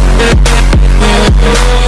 Yeah.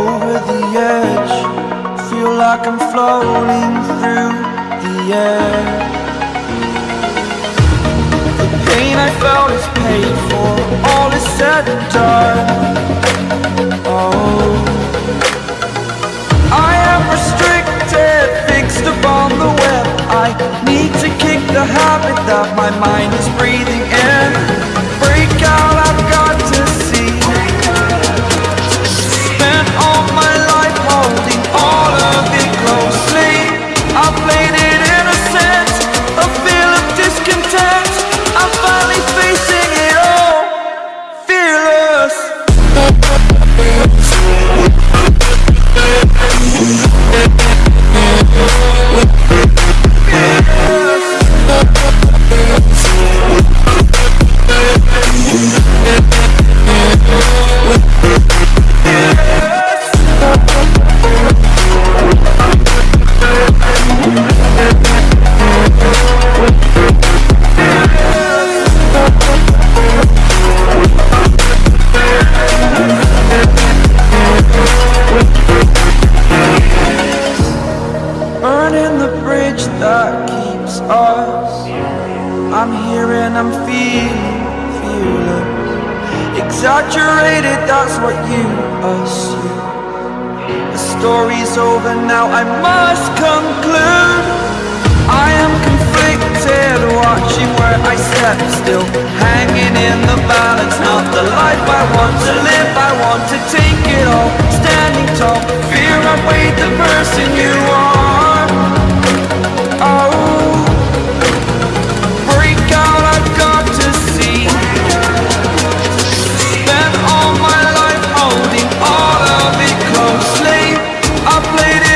Over the edge. Feel like I'm floating through the air. The pain I felt is paid for. All is said and done. Oh. I am restricted, fixed upon the web. I need to kick the habit that my mind is breathing what you assume The story's over now, I must conclude. I am conflicted, watching where I step still. Hanging in the balance, not the life I want to live. I want to take it all, standing I played it.